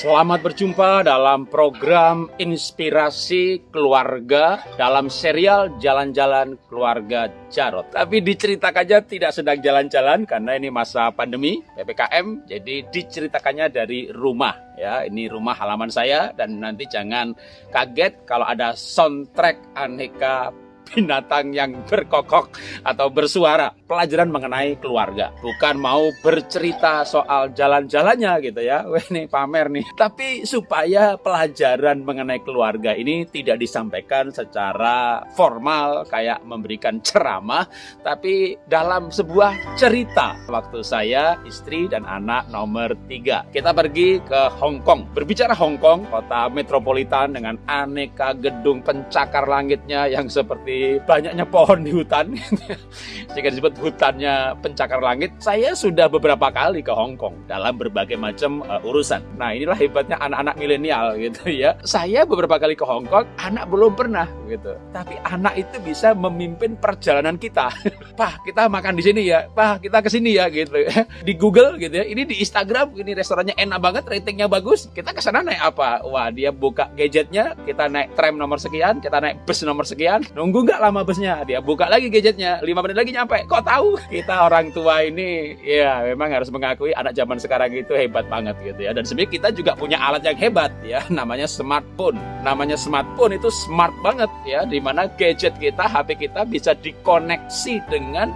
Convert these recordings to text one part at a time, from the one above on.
Selamat berjumpa dalam program Inspirasi Keluarga dalam serial Jalan-Jalan Keluarga Jarot. Tapi diceritakannya tidak sedang jalan-jalan karena ini masa pandemi PPKM, jadi diceritakannya dari rumah ya. Ini rumah halaman saya dan nanti jangan kaget kalau ada soundtrack aneka binatang yang berkokok atau bersuara. Pelajaran mengenai keluarga. Bukan mau bercerita soal jalan-jalannya gitu ya. Wah ini pamer nih. Tapi supaya pelajaran mengenai keluarga ini tidak disampaikan secara formal kayak memberikan ceramah. Tapi dalam sebuah cerita. Waktu saya, istri, dan anak nomor tiga. Kita pergi ke Hong Kong. Berbicara Hong Kong, kota metropolitan dengan aneka gedung pencakar langitnya yang seperti banyaknya pohon di hutan. Sehingga disebut hutannya pencakar langit. Saya sudah beberapa kali ke Hong Kong dalam berbagai macam uh, urusan. Nah inilah hebatnya anak-anak milenial gitu ya. Saya beberapa kali ke Hong Kong anak belum pernah gitu. Tapi anak itu bisa memimpin perjalanan kita. Pak kita makan di sini ya. Pak kita ke sini ya gitu. Di Google gitu ya. Ini di Instagram ini restorannya enak banget ratingnya bagus. Kita ke sana naik apa? Wah dia buka gadgetnya kita naik tram nomor sekian kita naik bus nomor sekian. Nunggu nggak lama busnya dia buka lagi gadgetnya. Lima menit lagi nyampe. Kok tahu? Kita orang tua ini ya memang harus mengakui anak zaman sekarang itu hebat banget gitu ya. Dan sebenarnya kita juga punya alat yang hebat ya. Namanya smartphone. Namanya smartphone itu smart banget ya. Di mana gadget kita HP kita bisa dikoneksi dengan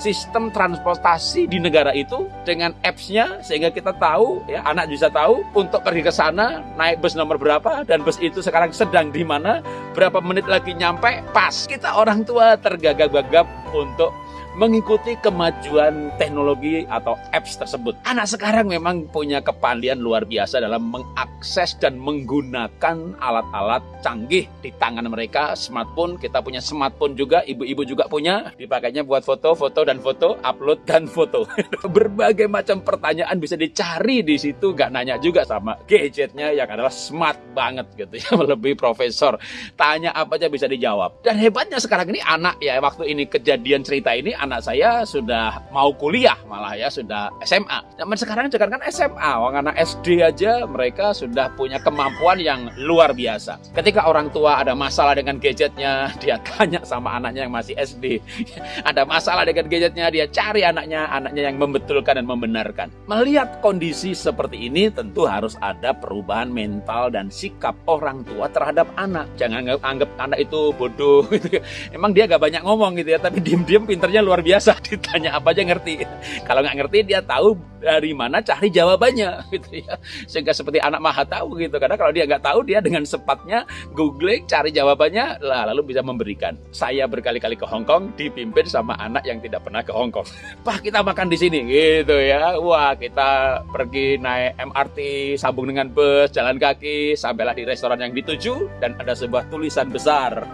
sistem transportasi di negara itu dengan apps-nya sehingga kita tahu ya anak bisa tahu untuk pergi ke sana naik bus nomor berapa dan bus itu sekarang sedang di mana berapa menit lagi nyampe pas. Kita orang tua tergagap-gagap untuk mengikuti kemajuan teknologi atau apps tersebut. Anak sekarang memang punya kepandian luar biasa dalam mengakses dan menggunakan alat-alat canggih di tangan mereka, smartphone. Kita punya smartphone juga, ibu-ibu juga punya. Dipakainya buat foto, foto dan foto, upload dan foto. Berbagai macam pertanyaan bisa dicari di situ, gak nanya juga sama gadgetnya yang adalah smart banget gitu ya, lebih profesor. Tanya apa aja bisa dijawab. Dan hebatnya sekarang ini anak ya, waktu ini kejadian cerita ini anak saya sudah mau kuliah malah ya sudah SMA. Zaman sekarang jangan kan SMA, orang anak SD aja mereka sudah punya kemampuan yang luar biasa. Ketika orang tua ada masalah dengan gadgetnya, dia tanya sama anaknya yang masih SD. ada masalah dengan gadgetnya, dia cari anaknya, anaknya yang membetulkan dan membenarkan. Melihat kondisi seperti ini tentu harus ada perubahan mental dan sikap orang tua terhadap anak. Jangan anggap anak itu bodoh gitu. Emang dia gak banyak ngomong gitu ya, tapi diem-diem pinternya luar biasa. Ditanya apa aja ngerti. Kalau nggak ngerti dia tahu dari mana cari jawabannya gitu ya. Sehingga seperti anak maha tahu gitu. Karena kalau dia nggak tahu dia dengan sepatnya googling cari jawabannya lah lalu bisa memberikan. Saya berkali-kali ke Hong Kong dipimpin sama anak yang tidak pernah ke Hong Kong. Pak kita makan di sini gitu ya. Wah kita pergi naik MRT sambung dengan bus jalan kaki sampailah di restoran yang dituju dan ada sebuah tulisan besar.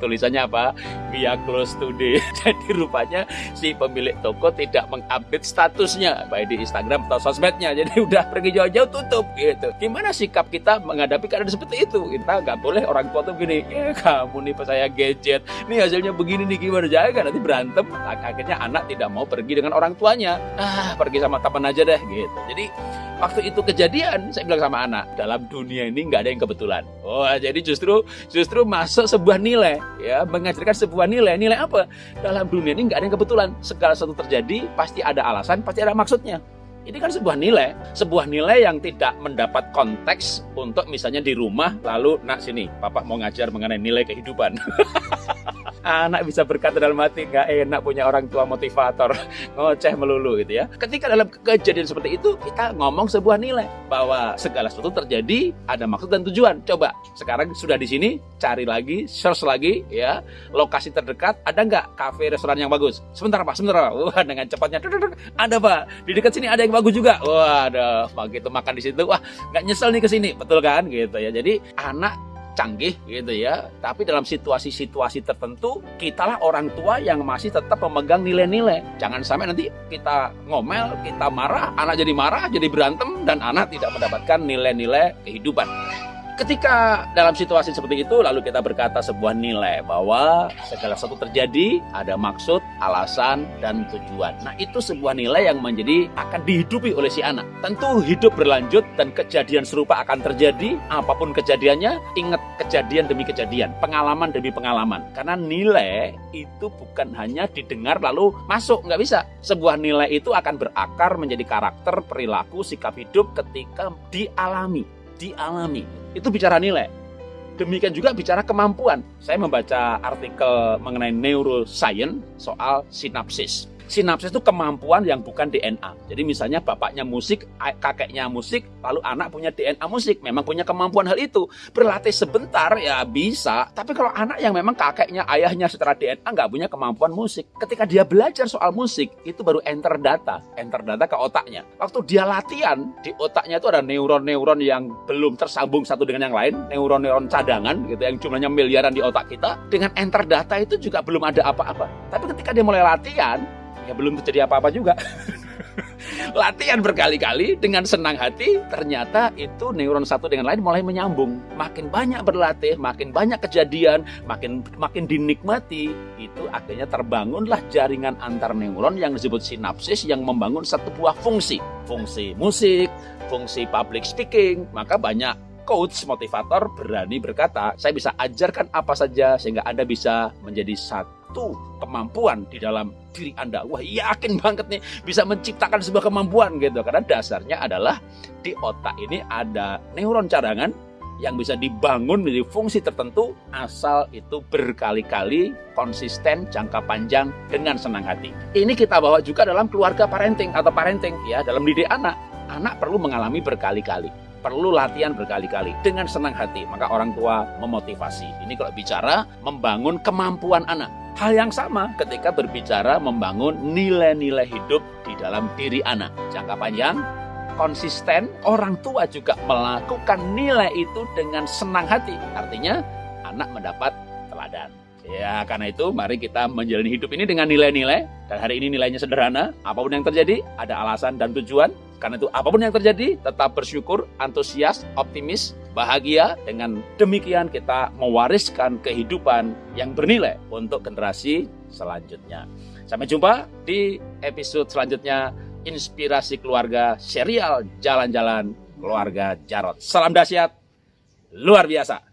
Tulisannya apa? Are close today. Jadi rupanya si pemilik toko tidak mengupdate statusnya. Baik di Instagram atau sosmednya. Jadi udah pergi jauh-jauh tutup gitu. Gimana sikap kita menghadapi keadaan seperti itu? Kita nggak boleh orang tua tuh gini ya kamu nih pas saya gadget. Nih hasilnya begini nih gimana? Jaga nanti berantem. Akhirnya anak tidak mau pergi dengan orang tuanya. Ah pergi sama teman aja deh gitu. Jadi waktu itu kejadian saya bilang sama anak dalam dunia ini nggak ada yang kebetulan. Oh jadi justru justru masuk sebuah nilai ya mengajarkan sebuah nilai. Nilai apa? Dalam dunia ini nggak ada yang kebetulan segala sesuatu terjadi pasti ada alasan pasti ada maksudnya ini kan sebuah nilai, sebuah nilai yang tidak mendapat konteks untuk misalnya di rumah lalu nak sini, papa mau ngajar mengenai nilai kehidupan. anak bisa berkata dalam hati nggak enak punya orang tua motivator ngoceh melulu gitu ya. Ketika dalam kejadian seperti itu kita ngomong sebuah nilai bahwa segala sesuatu terjadi ada maksud dan tujuan. Coba sekarang sudah di sini cari lagi search lagi ya. Lokasi terdekat ada nggak kafe restoran yang bagus? Sebentar pak sebentar pak. Wah dengan cepatnya ada pak. Di dekat sini ada yang bagus juga. Wah ada begitu makan di situ wah nggak nyesel nih ke sini. Betul kan? Gitu ya. Jadi anak canggih gitu ya. Tapi dalam situasi-situasi tertentu, kitalah orang tua yang masih tetap memegang nilai-nilai. Jangan sampai nanti kita ngomel, kita marah, anak jadi marah, jadi berantem, dan anak tidak mendapatkan nilai-nilai kehidupan. Ketika dalam situasi seperti itu, lalu kita berkata sebuah nilai bahwa segala sesuatu terjadi ada maksud, alasan, dan tujuan. Nah, itu sebuah nilai yang menjadi akan dihidupi oleh si anak. Tentu hidup berlanjut dan kejadian serupa akan terjadi. Apa pun kejadiannya, ingat kejadian demi kejadian, pengalaman demi pengalaman. Karena nilai itu bukan hanya didengar lalu masuk, nggak bisa. Sebuah nilai itu akan berakar menjadi karakter, perilaku, sikap hidup ketika dialami. Dialami itu bicara nilai. Demikian juga bicara kemampuan. Saya membaca artikel mengenai neuroscience soal sinapsis sinapsis itu kemampuan yang bukan DNA. Jadi misalnya bapaknya musik, kakeknya musik, lalu anak punya DNA musik, memang punya kemampuan hal itu. Berlatih sebentar ya bisa, tapi kalau anak yang memang kakeknya, ayahnya setelah DNA nggak punya kemampuan musik, ketika dia belajar soal musik, itu baru enter data, enter data ke otaknya. Waktu dia latihan, di otaknya itu ada neuron-neuron yang belum tersambung satu dengan yang lain, neuron-neuron cadangan gitu yang jumlahnya miliaran di otak kita, dengan enter data itu juga belum ada apa-apa. Tapi ketika dia mulai latihan, ya belum terjadi apa-apa juga. Latihan berkali-kali dengan senang hati, ternyata itu neuron satu dengan lain mulai menyambung. Makin banyak berlatih, makin banyak kejadian, makin makin dinikmati, itu akhirnya terbangunlah jaringan antar neuron yang disebut sinapsis yang membangun satu buah fungsi. Fungsi musik, fungsi public speaking, maka banyak coach motivator berani berkata, saya bisa ajarkan apa saja sehingga Anda bisa menjadi satu kemampuan di dalam diri Anda. Wah, yakin banget nih bisa menciptakan sebuah kemampuan gitu. Karena dasarnya adalah di otak ini ada neuron cadangan yang bisa dibangun menjadi fungsi tertentu asal itu berkali-kali konsisten jangka panjang dengan senang hati. Ini kita bawa juga dalam keluarga parenting atau parenting ya dalam didik anak. Anak perlu mengalami berkali-kali perlu latihan berkali-kali dengan senang hati. Maka orang tua memotivasi. Ini kalau bicara membangun kemampuan anak. Hal yang sama ketika berbicara membangun nilai-nilai hidup di dalam diri anak. Jangka panjang, konsisten, orang tua juga melakukan nilai itu dengan senang hati. Artinya anak mendapat teladan. Ya, karena itu mari kita menjalani hidup ini dengan nilai-nilai. Dan hari ini nilainya sederhana. Apa pun yang terjadi, ada alasan dan tujuan. Karena itu apa pun yang terjadi, tetap bersyukur, antusias, optimis, bahagia. Dengan demikian kita mewariskan kehidupan yang bernilai untuk generasi selanjutnya. Sampai jumpa di episode selanjutnya Inspirasi Keluarga Serial Jalan-Jalan Keluarga Jarot. Salam dahsyat, luar biasa.